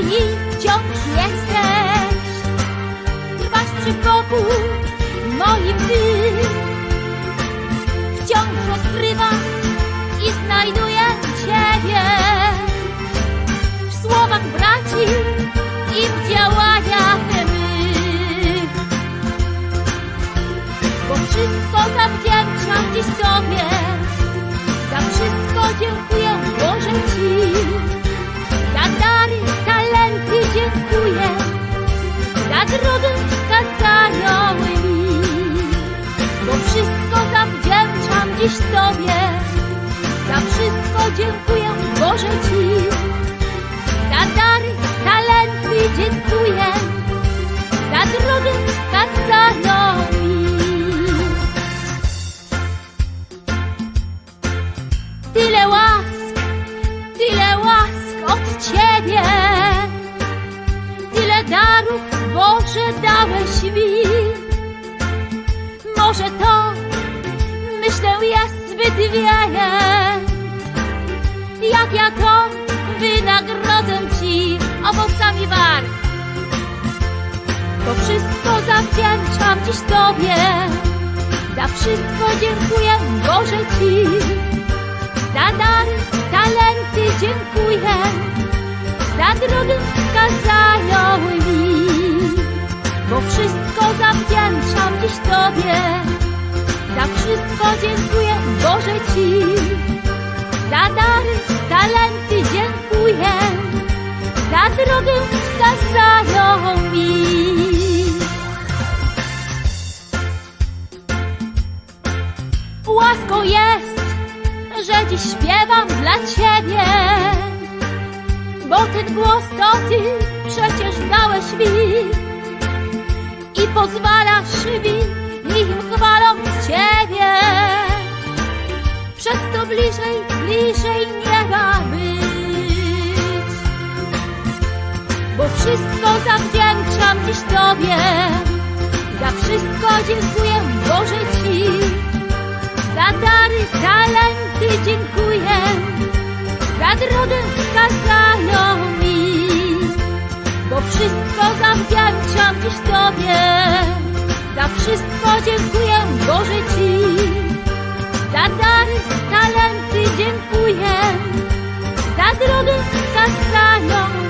i wciąż jesteś. Trwasz przy boku moim ty. Wciąż odkrywam i znajduję Ciebie. W słowach braci i w działaniach mych. Bo wszystko zawdzięczam dziś Tobie. Za wszystko dziękuję Wskazaną mi. Bo wszystko zawdzięczam dziś Tobie. Za wszystko dziękuję Boże Ci. Za dary, talenty mi. Może to, myślę, jest zbyt wiele. Jak ja to wynagrodzę Ci owocami warg. To wszystko zawdzięczam dziś Tobie. Za wszystko dziękuję Boże Ci. Za dary, talenty dziękuję. Za drogę wskazaną Wskazaną mi. Łaską jest, że dziś śpiewam dla Ciebie. Bo ten głos to Ty przecież dałeś mi i pozwalasz mi zawdzięczam dziś Tobie. Za wszystko dziękuję Boże Ci. Za dary, talenty dziękuję. Za drogę wskazaną mi. Bo wszystko zawdzięczam dziś Tobie. Za wszystko dziękuję Boże Ci. Za dary, talenty dziękuję. Za drogę wskazaną